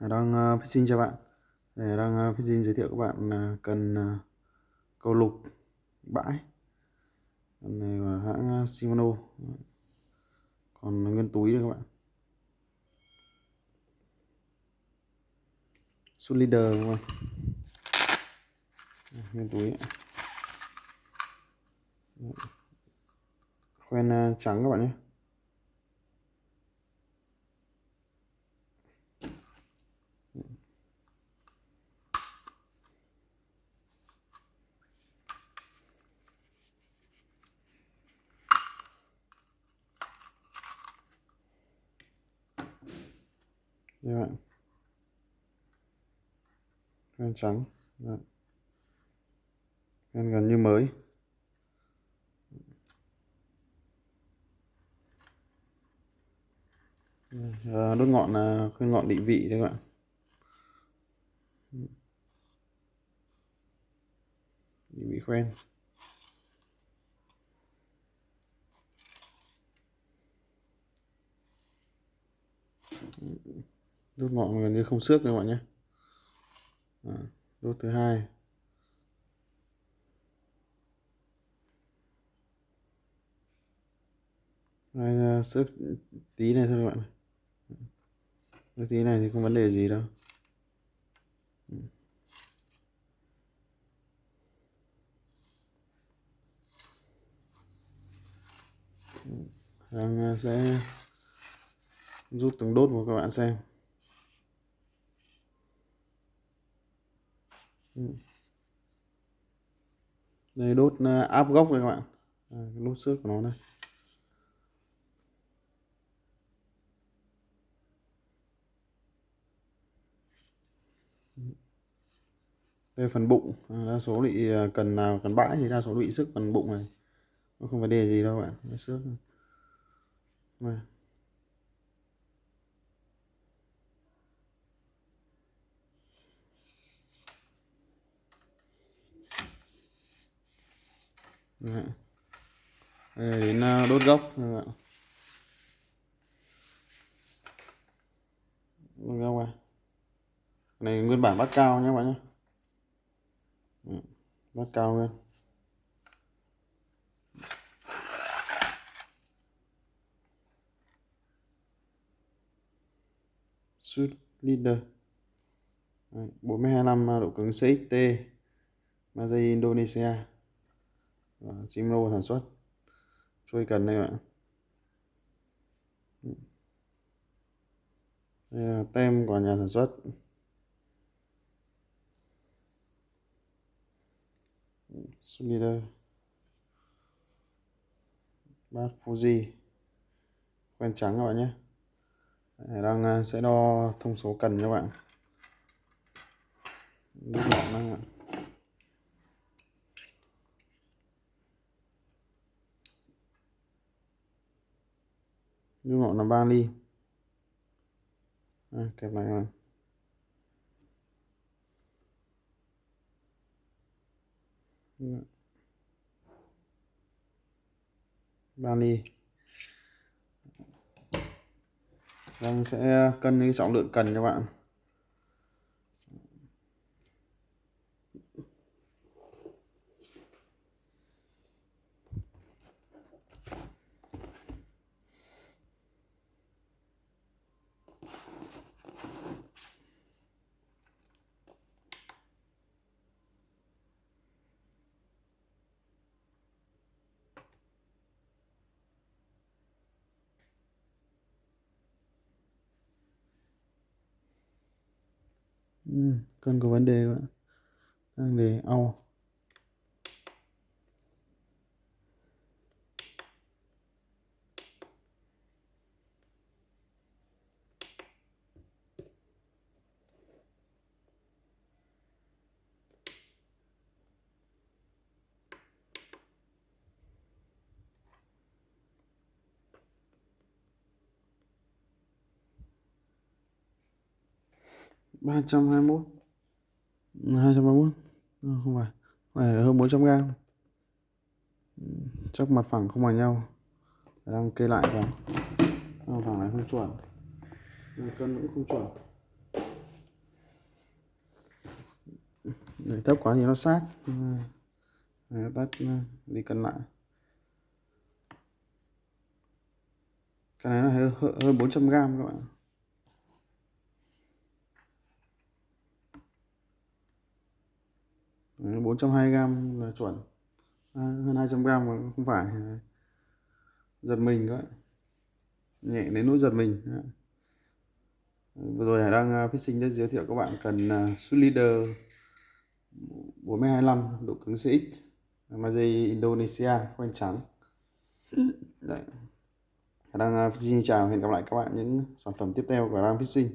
đang ờ, phát sinh cho bạn. Để đang ờ, phát sinh giới thiệu các bạn ờ, cần câu lục bãi. Con này là hãng Shimano. Còn nguyên túi đây các bạn. Suit leader các bạn nguyên túi. Khoen trắng các bạn nhé. Như bạn khoen trắng. Khoen gần như mới. À, đốt ngọn là khuyên ngọn định vị đấy các bạn. Định vị khoen đốt ngọn gần như không xước các bạn nhé à, đốt thứ hai. Đây, ờ, xước tí này thôi các bạn cái tí này thì không vấn đề gì đâu. Đang ờ, sẽ rút từng đốt của các bạn xem. Ừ. đây đốt ờ, áp gốc này các bạn. À, đốt xước của nó đây. Đây phần bụng. À, đa số bị ờ, cần nào cần bãi thì đa số bị sức phần bụng này. Nó không vấn đề gì đâu bạn. Nó xước này. Dạ. Đây đến à, đốt gốc. Dạ. Đốt gốc à này nguyên bản bắt cao nhé bạn nhé. Dạ, bát bắt cao lên suit Leader. 425 à, độ cứng CXT Mazay Indonesia. Ờ, Simro sản xuất. Trôi cần đây bạn. Đây là tem của nhà sản xuất. Sulider bát Fuji. Quen trắng các bạn nhé. Đang à, sẽ đo thông số cần cho bạn. Đúng ngọn năng ạ. Nước ngọn là 3 ly à, kẹp lại bạn ba ly đang sẽ cân cái trọng lượng cần cho bạn. Ừ, cân có vấn đề bạn đang để au 321 231 ờ, không phải. Này hơn 400 gram. Chắc mặt phẳng không bằng nhau. Đang kê lại vào. Mặt phẳng này không chuẩn. Cân cũng không chuẩn. Để thấp quá thì nó sát. Này, tắt ờ, đi cân lại. Cái này nó hơi hơn 400 gram các bạn. 420 gram là chuẩn à, hơn 200 gram mà không phải à, giật mình các nhẹ đến nỗi giật mình Đấy. vừa rồi Hải đang à, phát sinh đã giới thiệu các bạn cần à, suit Leader 425 độ cứng CX Malaysia Indonesia khoanh trắng Đấy. Hải đang xin fishing chào hẹn gặp lại các bạn những sản phẩm tiếp theo của Đang Fishing